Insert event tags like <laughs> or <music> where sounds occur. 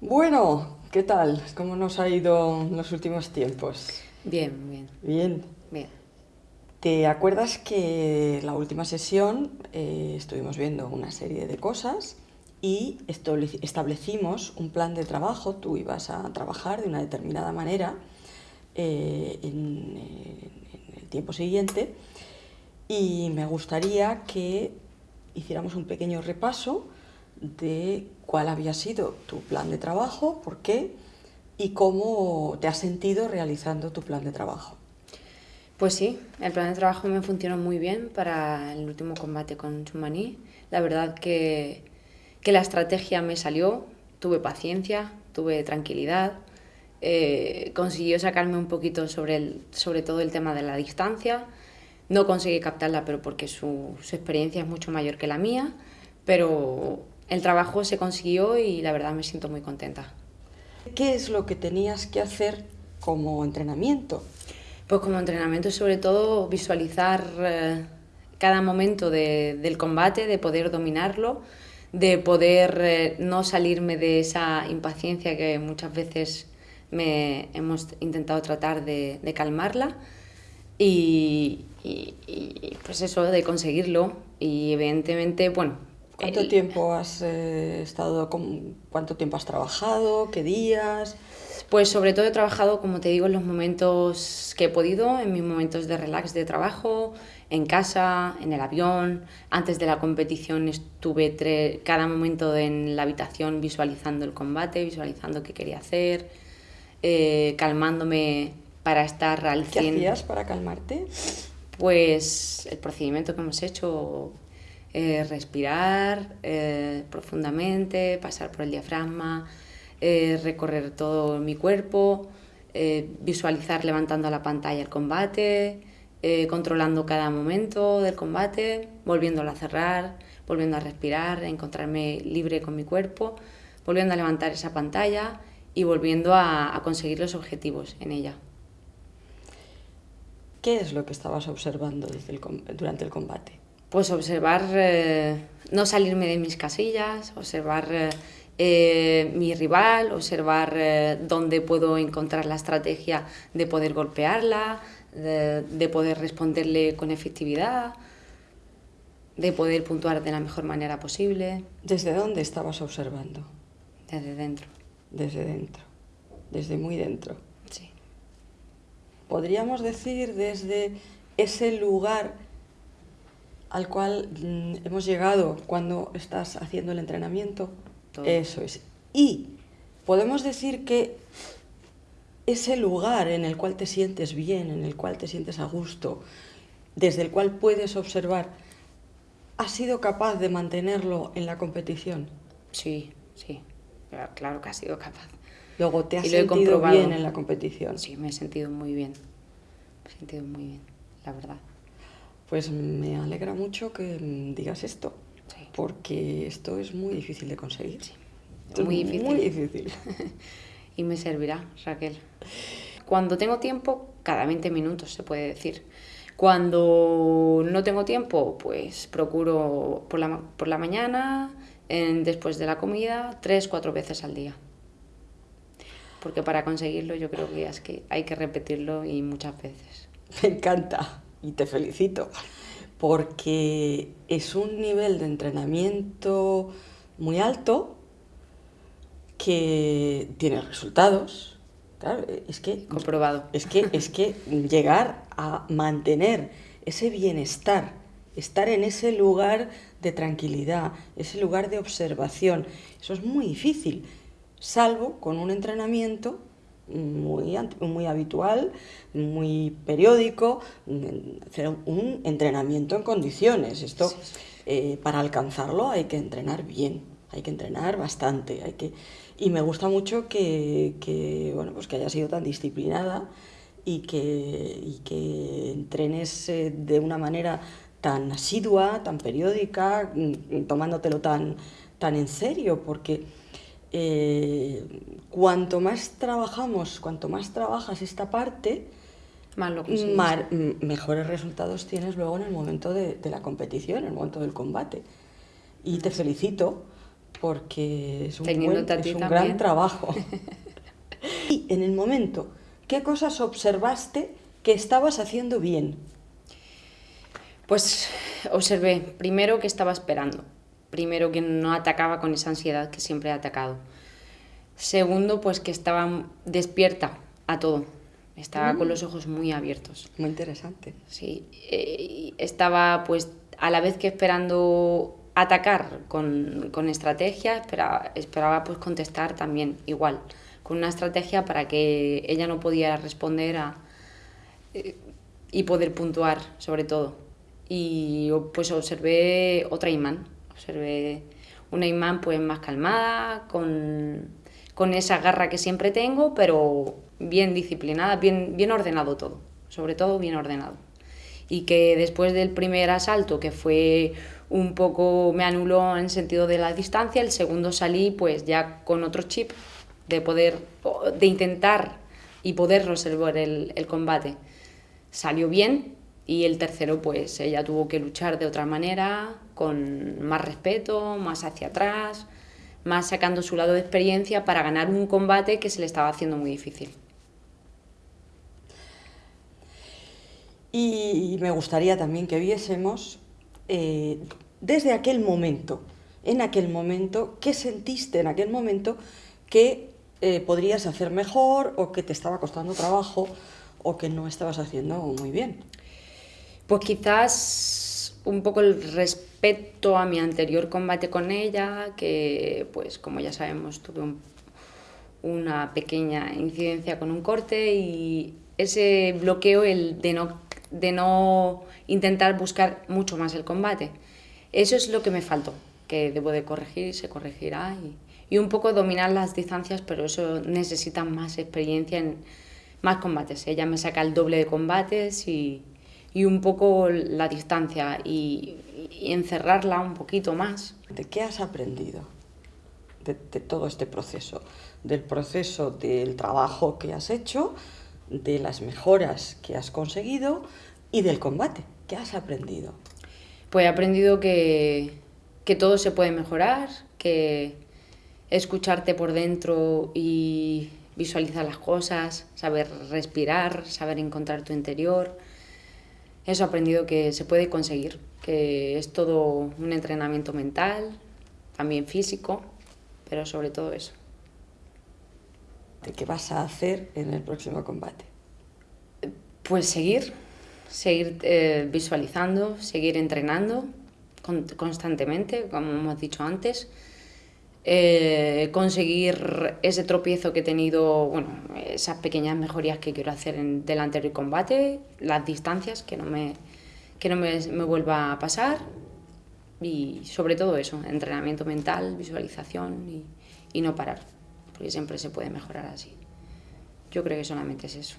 Bueno, ¿qué tal? ¿Cómo nos ha ido en los últimos tiempos? Bien, bien, Bien. bien. ¿Te acuerdas que la última sesión eh, estuvimos viendo una serie de cosas y establec- establecimos un plan de trabajo? Tú ibas a trabajar de una determinada manera eh, en, en el tiempo siguiente y me gustaría que hiciéramos un pequeño repaso de cuál había sido tu plan de trabajo, por qué y cómo te has sentido realizando tu plan de trabajo. Pues sí, el plan de trabajo me funcionó muy bien para el último combate con Chumaní. La verdad que, que la estrategia me salió, tuve paciencia, tuve tranquilidad, eh, consiguió sacarme un poquito sobre, el, sobre todo el tema de la distancia. No conseguí captarla, pero porque su, su experiencia es mucho mayor que la mía, pero el trabajo se consiguió y la verdad me siento muy contenta. ¿Qué es lo que tenías que hacer como entrenamiento? Pues como entrenamiento sobre todo visualizar eh, cada momento de- del combate, de poder dominarlo, de poder eh, no salirme de esa impaciencia que muchas veces me hemos intentado tratar de, de calmarla y, y- y, pues eso, de conseguirlo y evidentemente, bueno... ¿Cuánto el- tiempo has eh, estado, con, cuánto tiempo has trabajado, qué días? Pues sobre todo he trabajado, como te digo, en los momentos que he podido, en mis momentos de relax de trabajo, en casa, en el avión. Antes de la competición estuve tre- cada momento en la habitación visualizando el combate, visualizando qué quería hacer, eh, calmándome para estar al ¿Qué 100. hacías para calmarte? Pues el procedimiento que hemos hecho, eh, respirar eh, profundamente, pasar por el diafragma, eh, recorrer todo mi cuerpo, visualizar levantando la pantalla el combate, controlando cada momento del combate, volviéndolo a cerrar, volviendo a respirar, encontrarme libre con mi cuerpo, volviendo a levantar esa pantalla y volviendo a, conseguir los objetivos en ella. ¿Qué es lo que estabas observando durante el combate? Pues observar, eh, no salirme de mis casillas, observar eh, mi rival, observar eh, dónde puedo encontrar la estrategia de poder golpearla, de, de poder responderle con efectividad, de poder puntuar de la mejor manera posible, ¿Desde dónde estabas observando? desde dentro. Desde dentro, desde muy dentro. Sí. Podríamos decir desde ese lugar al cual mm, hemos llegado cuando estás haciendo el entrenamiento. Todo. Eso es. Y podemos decir que ese lugar en el cual te sientes bien, en el cual te sientes a gusto, desde el cual puedes observar, ¿has sido capaz de mantenerlo en la competición? Sí, sí, claro, claro que ha sido capaz. Luego te has Y sentido bien en la competición. Sí, me he sentido muy bien, me he sentido muy bien, la verdad. Pues me alegra mucho que mm, digas esto, Sí. porque esto es muy difícil de conseguir. Sí, muy difícil. Muy difícil. <laughs> y me servirá, Raquel. Cuando tengo tiempo, cada 20 minutos se puede decir. Cuando no tengo tiempo, pues procuro por la, por la mañana, en- después de la comida, tres, cuatro veces al día. Porque para conseguirlo yo creo que es que hay que repetirlo y muchas veces. Me encanta y te felicito, porque es un nivel de entrenamiento muy alto que tiene resultados. Claro, es que Comprobado. Es que, es que llegar a mantener ese bienestar, estar en ese lugar de tranquilidad, ese lugar de observación, eso es muy difícil, salvo con un entrenamiento muy, muy habitual, muy periódico, hacer un entrenamiento en condiciones. Esto, eh, para alcanzarlo hay que entrenar bien, hay que entrenar bastante, hay que... Y me gusta mucho que, que, bueno, pues que hayas sido tan disciplinada y que, y que entrenes eh, de una manera tan asidua, tan periódica, mm, tomándotelo tan, tan en serio, porque eh, cuanto más trabajamos, cuanto más trabajas esta parte, Más lo consigues. mar- m- mejores resultados tienes luego en el momento de, de la competición, en el momento del combate. Y te felicito porque es un, buen- es un gran trabajo. <laughs> y en el momento, ¿qué cosas observaste que estabas haciendo bien? Pues observé primero que estaba esperando, primero que no atacaba con esa ansiedad que siempre he atacado. Segundo, pues que estaba despierta a todo, estaba con los ojos muy abiertos. Muy interesante. Sí, eh, estaba pues a la vez que esperando atacar con, con estrategia, esperaba, esperaba pues contestar también igual, con una estrategia para que ella no pudiera responder a, eh, y poder puntuar sobre todo. Y pues observé otra imán, observé una imán pues más calmada, con, con esa garra que siempre tengo, pero bien disciplinada, bien, bien ordenado todo, sobre todo bien ordenado y que después del primer asalto, que fue un poco, me anuló en sentido de la distancia, el segundo salí pues ya con otro chip de poder, de intentar y poder resolver el, el combate. Salió bien y el tercero pues ella tuvo que luchar de otra manera, con más respeto, más hacia atrás, más sacando su lado de experiencia para ganar un combate que se le estaba haciendo muy difícil. Y me gustaría también que viésemos eh, desde aquel momento, en aquel momento, qué sentiste en aquel momento que eh, podrías hacer mejor o que te estaba costando trabajo o que no estabas haciendo muy bien. Pues quizás un poco el respeto a mi anterior combate con ella, que pues como ya sabemos tuve un- una pequeña incidencia con un corte y ese bloqueo el de no, de no intentar buscar mucho más el combate. Eso es lo que me faltó, que debo de corregir y se corregirá. Y, y un poco dominar las distancias, pero eso necesita más experiencia en más combates. Ella me saca el doble de combates y, y un poco la distancia y, y encerrarla un poquito más. ¿De qué has aprendido de, de todo este proceso? Del proceso del trabajo que has hecho, de las mejoras que has conseguido y del combate. ¿Qué has aprendido? Pues he aprendido que, que todo se puede mejorar, que escucharte por dentro y visualizar las cosas, saber respirar, saber encontrar tu interior. Eso he aprendido que se puede conseguir, que es todo un entrenamiento mental, también físico, pero sobre todo eso. ¿De qué vas a hacer en el próximo combate? Pues seguir, seguir eh, visualizando, seguir entrenando con- constantemente, como hemos dicho antes, eh, conseguir ese tropiezo que he tenido, bueno, esas pequeñas mejorías que quiero hacer en, del anterior combate, las distancias, que no me, que no me, me vuelva a pasar y sobre todo eso, entrenamiento mental, visualización y, y no parar, porque siempre se puede mejorar así. Yo creo que solamente es eso.